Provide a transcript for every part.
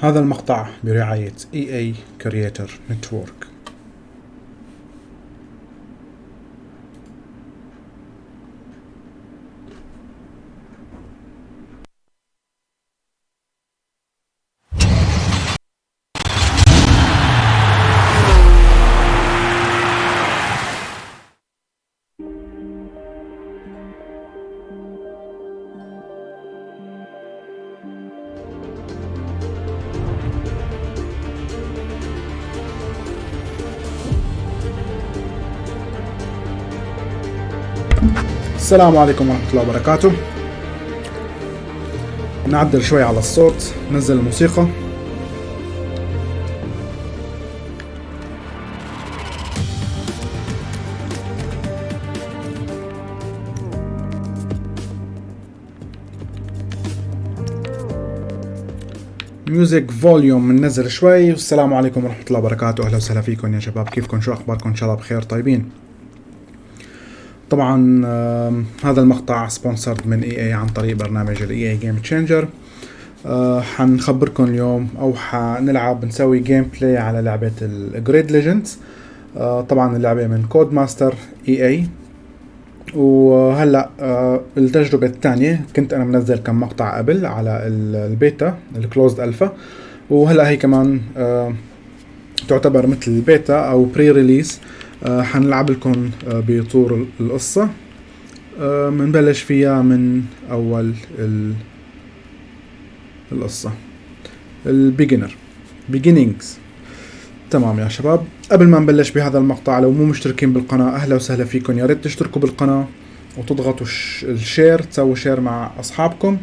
هذا المقطع برعاية EA Creator Network السلام عليكم ورحمة الله وبركاته. نعدل شوي على الصوت نزل الموسيقى. ميوزك فوليوم منزل شوي. والسلام عليكم ورحمة الله وبركاته. أهلا وسهلا فيكم يا شباب. كيفكم؟ شو أخباركم؟ إن شاء الله بخير طيبين. طبعا هذا المقطع سبونسرد من إي إي عن طريق برنامج الاي إي جيم تشينجر حنخبركم اليوم أو حنلعب نسوي جيم بلاي على لعبة الجريد ليجندز طبعا اللعبة من كود ماستر إي إي. وهلأ uh, التجربة الثانية كنت أنا منزل كم مقطع قبل على البيتا الكلوزد الفا وهلأ هي كمان تعتبر مثل البيتا أو بري ريليس آه حنلعب لكم آه بطور القصة. آه منبلش فيها من أول القصة. البيجنر بيجينينجز تمام يا شباب. قبل ما نبلش بهذا المقطع لو مو مشتركين بالقناة أهلا وسهلا فيكم. يا ريت تشتركوا بالقناة وتضغطوا الشير تسووا شير مع أصحابكم.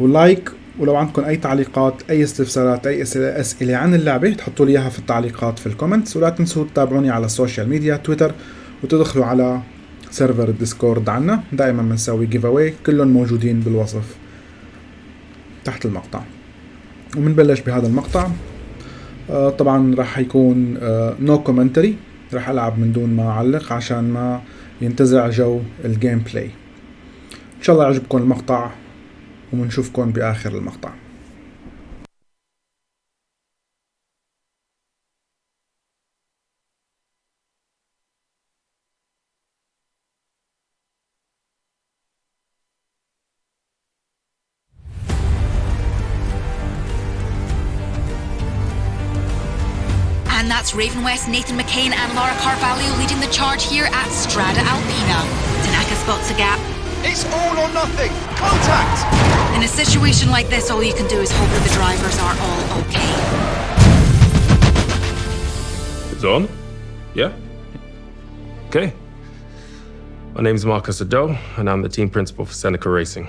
ولايك ولو عندكم أي تعليقات أي استفسارات أي أسئلة عن اللعبة تحطوا لي إياها في التعليقات في الكومنتس ولا تنسوا تتابعوني على السوشيال ميديا تويتر وتدخلوا على سيرفر الديسكورد عنا. دائما بنسوي جيف اواي كلهم موجودين بالوصف تحت المقطع. ومنبلش بهذا المقطع. آه طبعا راح يكون آه نو كومنتري راح ألعب من دون ما أعلق عشان ما ينتزع جو الجيم بلاي إن شاء الله يعجبكم المقطع. بآخر المقطع And that's Ravenwest, Nathan McKane and Laura Carvalho leading the charge here at Strada Alpina. Tanaka spots a gap, it's all or nothing! Contact! In a situation like this, all you can do is hope that the drivers are all okay. It's on? Yeah? Okay. My name is Marcus Ado, and I'm the team principal for Seneca Racing.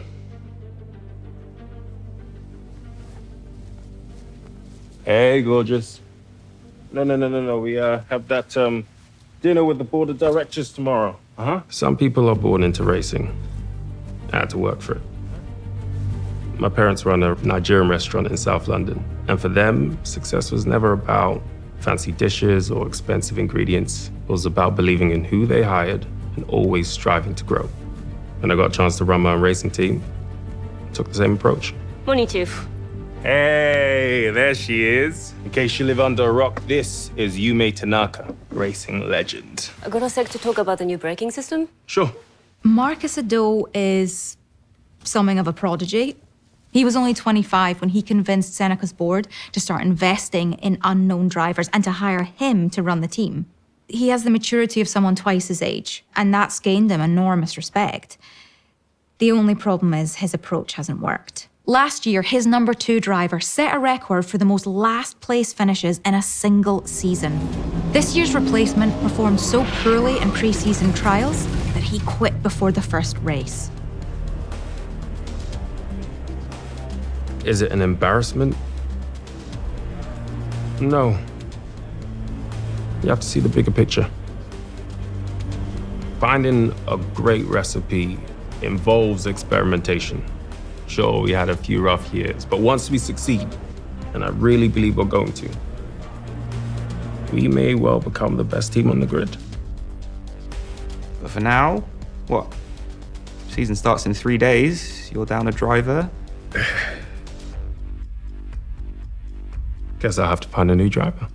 Hey, gorgeous. No, no, no, no, no. We uh, have that um, dinner with the board of directors tomorrow. Uh-huh. Some people are born into racing. I had to work for it. My parents run a Nigerian restaurant in South London, and for them, success was never about fancy dishes or expensive ingredients. It was about believing in who they hired and always striving to grow. When I got a chance to run my own racing team, I took the same approach. Money tooth. Hey, there she is. In case you live under a rock, this is Yume Tanaka, racing legend. I got a sec to talk about the new braking system? Sure. Marcus Ado is something of a prodigy. He was only 25 when he convinced Seneca's board to start investing in unknown drivers and to hire him to run the team. He has the maturity of someone twice his age, and that's gained him enormous respect. The only problem is his approach hasn't worked. Last year, his number two driver set a record for the most last place finishes in a single season. This year's replacement performed so poorly in pre season trials he quit before the first race. Is it an embarrassment? No. You have to see the bigger picture. Finding a great recipe involves experimentation. Sure, we had a few rough years, but once we succeed, and I really believe we're going to, we may well become the best team on the grid. But for now, what? Season starts in three days. You're down a driver. Guess I'll have to find a new driver.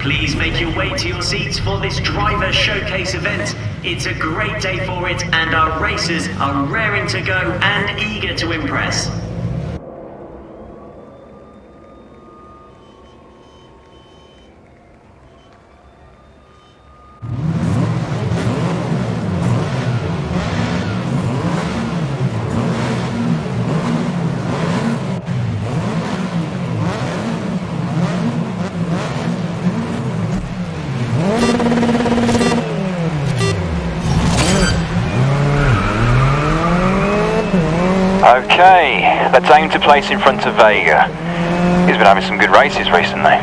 Please make your way to your seats for this driver showcase event. It's a great day for it, and our racers are raring to go and eager to impress. Okay, let's aim to place in front of Vega. He's been having some good races recently.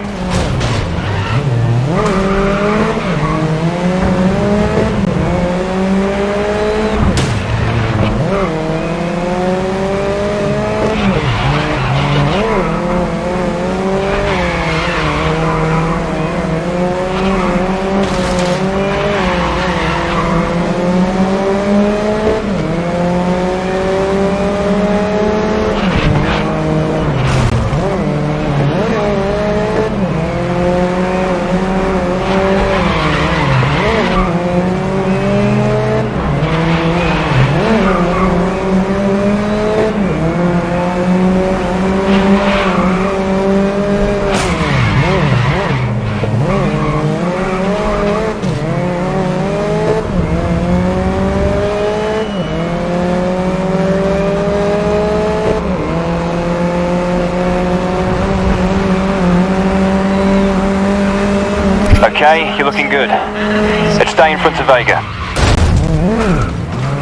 Okay, you're looking good. Let's stay in front of Vega.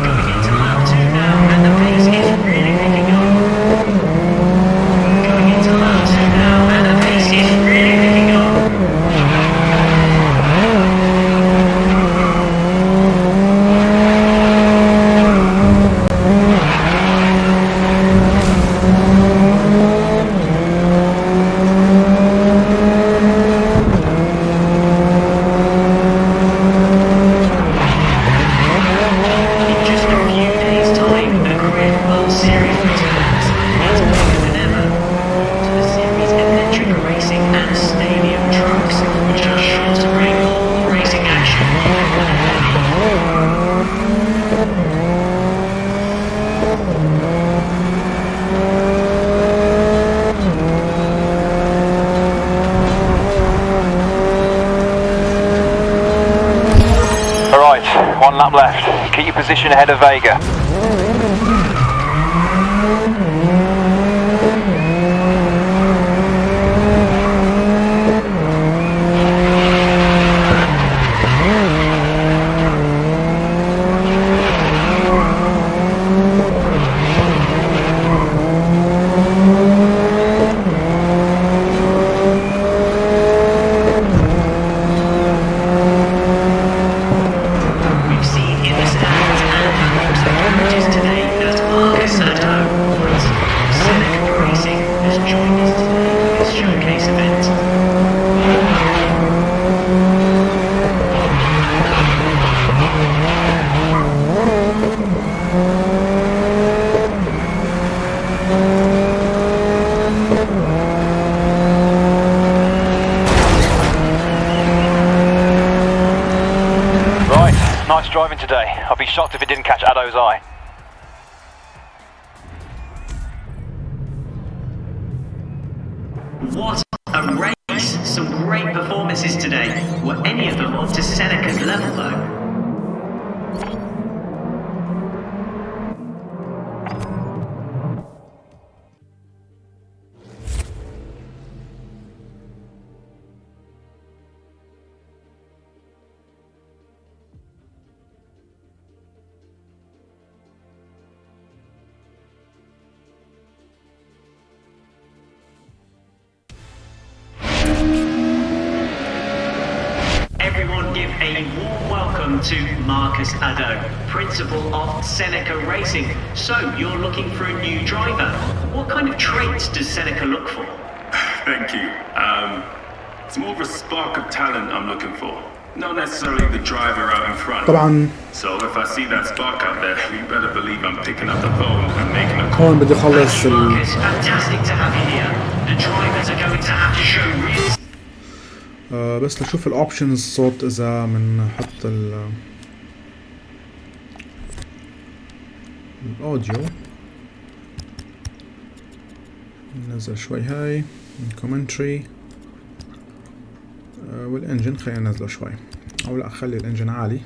Going into lap two now, and the pace is really picking up. Going into lap two now, and the pace is really picking up. In just a few days' time, a Grid World Series returns, as bigger than ever. To the series electric racing and stadium trucks, which are sure to bring all racing action. Alright, one lap left. Keep your ahead of Vega. We've seen in the stands and amongst the carriages today that Marcus Ado, principal of Seneca Racing, has joined us today for this showcase event. Right, nice driving today. I'd be shocked if it didn't catch Ado's eye. a warm welcome to Marcus Ado, principal of Seneca Racing. So, you're looking for a new driver. What kind of traits does Seneca look for? Thank you. Um, it's more of a spark of talent I'm looking for. Not necessarily the driver out in front. So if I see that spark out there, you better believe I'm picking up the phone and making a call. Marcus, fantastic to have you here. The drivers are going to have to show real... آه بس لشوف الاوبشنز الصوت إذا بنحط ال الاوديو ننزل شوي هاي الكومنتري آه والانجن خلينا ننزله شوي. أو لا خلي الانجن عالي.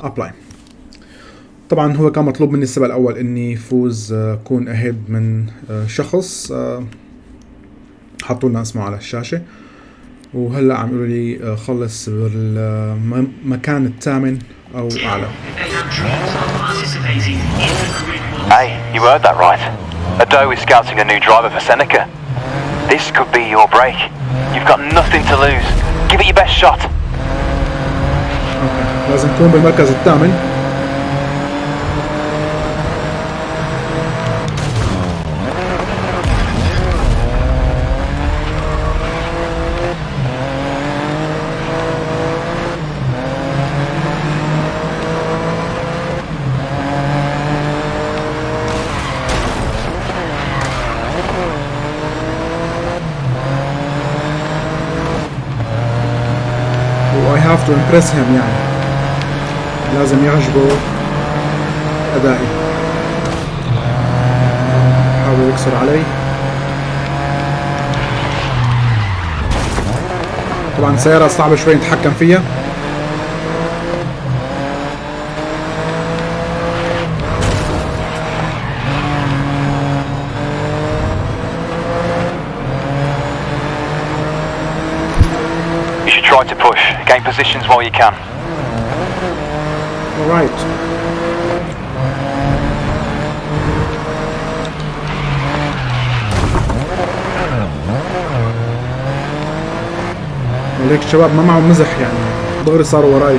ابلاي طبعا هو كان مطلوب مني السبق الأول اني فوز آه، اكون اهيد من آه، شخص آه، حطوا لنا اسمه على الشاشه وهلا عم يقولوا لي آه، خلص بالمكان الثامن أو اعلى. Hey, you heard that right. Ado is scouting a new driver for Seneca. This could be your break. You've got nothing to lose. Give it your best shot. لازم تكون بالمركز الثامن to impress يعني. لازم يعجبه أدائي حاول يكسر علي. طبعا سيارة صعبة شوي نتحكم فيها You should try to push. Gain positions while you can. alright وليك الشباب ما معهم مزح يعني دغري صاروا وراي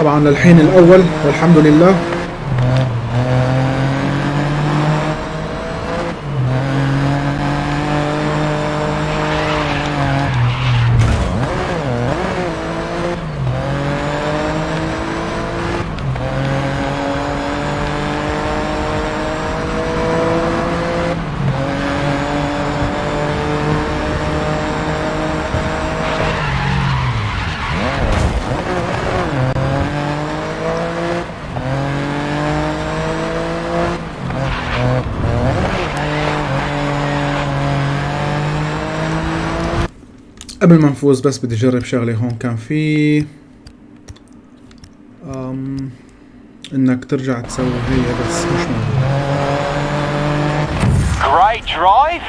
طبعا للحين الأول والحمد لله. قبل ما نفوز بس بدي اجرب شغله هون كان في أم انك ترجع تسوي هي بس مش موجود Great drive.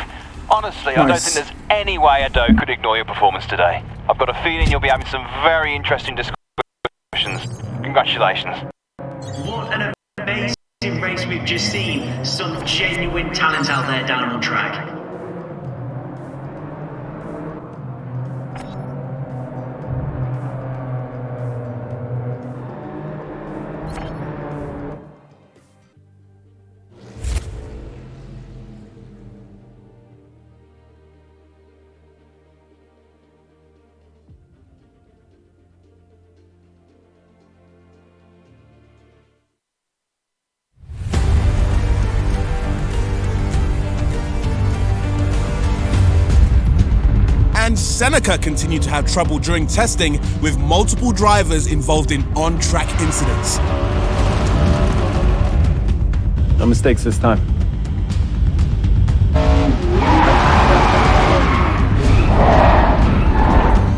Honestly, I don't Nice. think there's any way Ado could ignore your performance today. I've got a feeling you'll be having some very interesting discussions. Congratulations. What an amazing race we've just seen. Some genuine talent out there down on track. Seneca continued to have trouble during testing with multiple drivers involved in on-track incidents. No mistakes this time.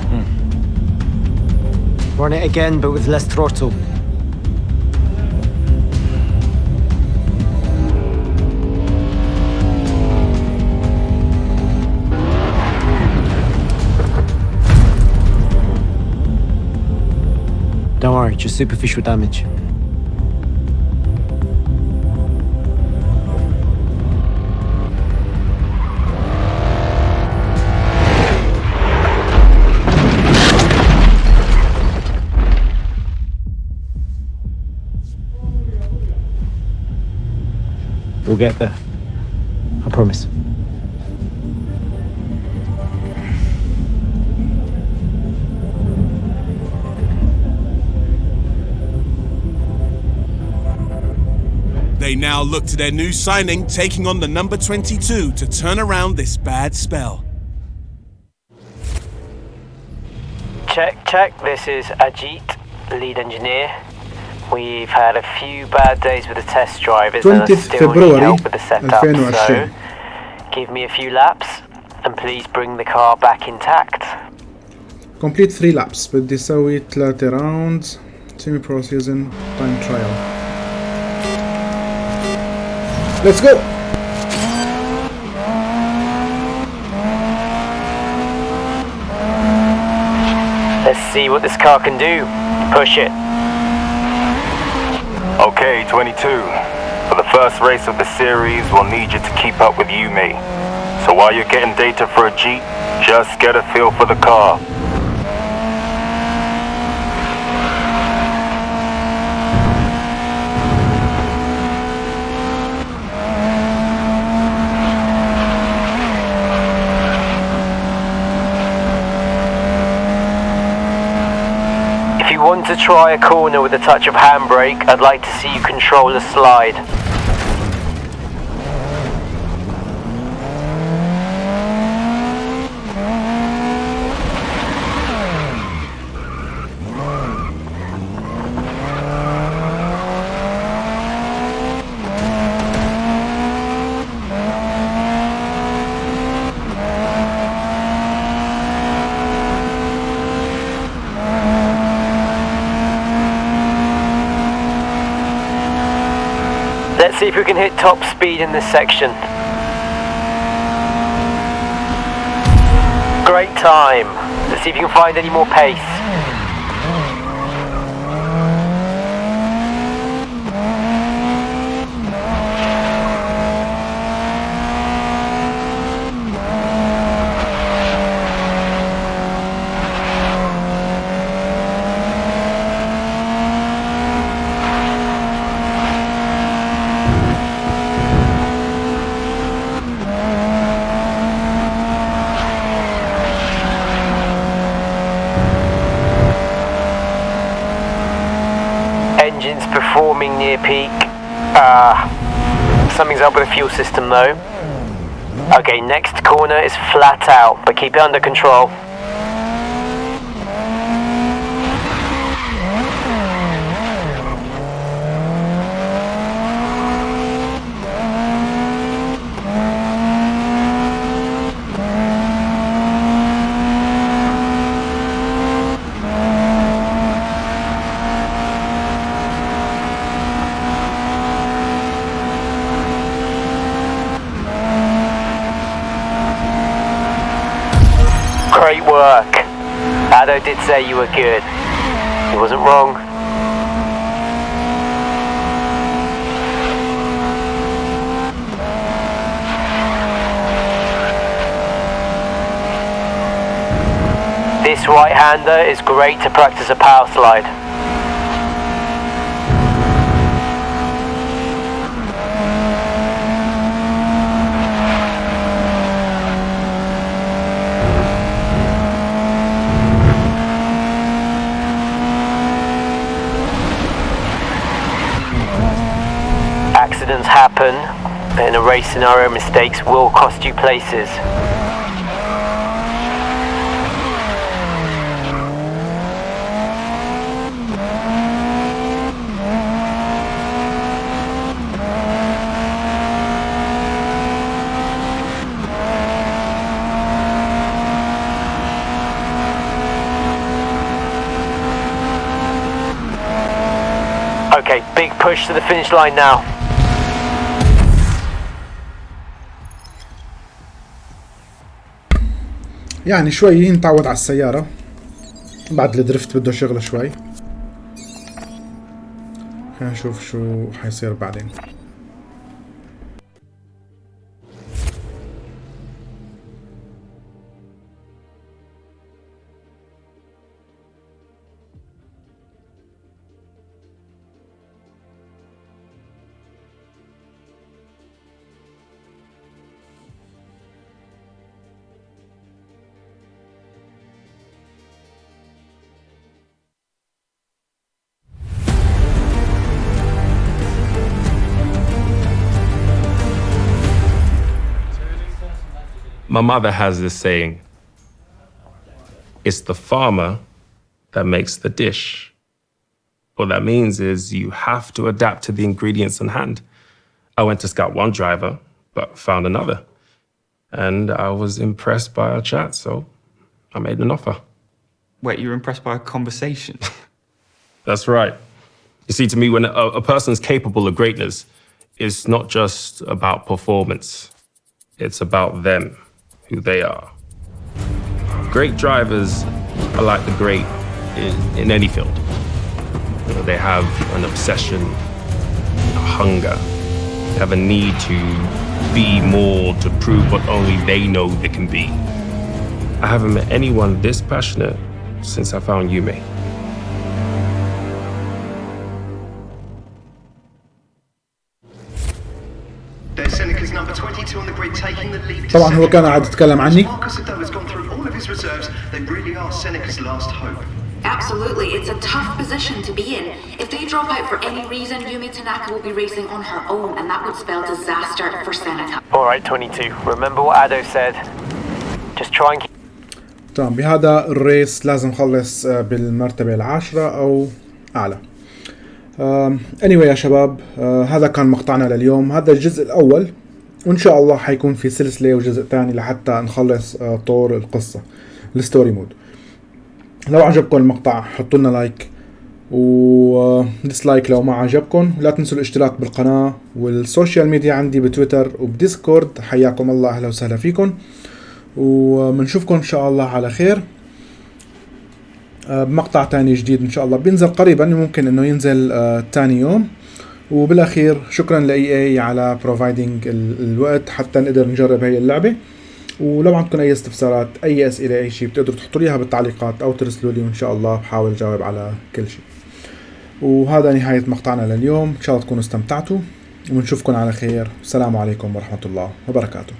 Hmm. Run it again, but with less throttle. Just superficial damage. We'll get there. I promise. They now look to their new signing, taking on the number 22 to turn around this bad spell. Check, check, this is Ajit, lead engineer. We've had a few bad days with the test drivers and I still February, need help with the setup, so give me a few laps and please bring the car back intact. Complete three laps, but this with the rounds, semi-pro season, time trial let's go Let's see what this car can do. Push it. Okay, 22. For the first race of the series, we'll need you to keep up with you, Yume. So while you're getting data for Ajit, just get a feel for the car. To try a corner with a touch of handbrake, I'd like to see you control the slide. If we can hit top speed in this section. Great time. Let's see if you can find any more pace. Engine's performing near peak. Ah, something's up with the fuel system though. Okay, next corner is flat out, but keep it under control. Great work. Ado did say you were good. He wasn't wrong. This right-hander is great to practice a power slide. accidents happen in a race scenario, mistakes will cost you places. Okay, big push to the finish line now. يعني شوي نتعود على السيارة. بعد الدرفت بده شغل شوي. خلينا نشوف شو حيصير بعدين. My mother has this saying it's the farmer that makes the dish. What that means is you have to adapt to the ingredients on hand. I went to scout one driver, but found another. And I was impressed by our chat, so I made an offer. Wait, you were impressed by a conversation? That's right. You see, to me, when a, a person's capable of greatness, it's not just about performance, it's about them, who they are. Great drivers are like the great in, in any field. You know, they have an obsession, a hunger, they have a need to be more to prove what only they know they can be. I haven't met anyone this passionate since I found Yume. طبعا هو. كان قاعد يتكلم عني. Absolutely, it's a tough position to be in. If they drop out for any reason, Yumi Tanaka will be racing on her own, and that would spell disaster for Seneca. Alright, 22. Remember what Ado said. Just try and keep تمام بهذا الريس لازم خلص آه، بالمرتبة العاشرة أو أعلى anyway يا شباب آه، هذا كان مقطعنا لليوم هذا الجزء الأول وإن شاء الله حيكون في سلسلة وجزء تاني لحتى نخلص آه، طور القصة الستوري مود. لو عجبكم المقطع حطوا لنا لايك وديسلايك لو ما عجبكم. لا تنسوا الاشتراك بالقناة والسوشيال ميديا عندي بتويتر وبديسكورد. حياكم الله أهلا وسهلا فيكم. وبنشوفكم إن شاء الله على خير. آه، بمقطع تاني جديد إن شاء الله بينزل قريبا ممكن إنه ينزل آه، تاني يوم. وبالاخير شكرا لاي اي على بروفايدنج الوقت حتى نقدر نجرب هي اللعبة. ولو عندكم أي استفسارات أي أسئلة أي شيء بتقدروا تحطوا لي إياها بالتعليقات أو ترسلوا لي وإن شاء الله بحاول أجاوب على كل شيء وهذا نهاية مقطعنا لليوم. إن شاء الله تكونوا استمتعتوا. ونشوفكم على خير. السلام عليكم ورحمة الله وبركاته.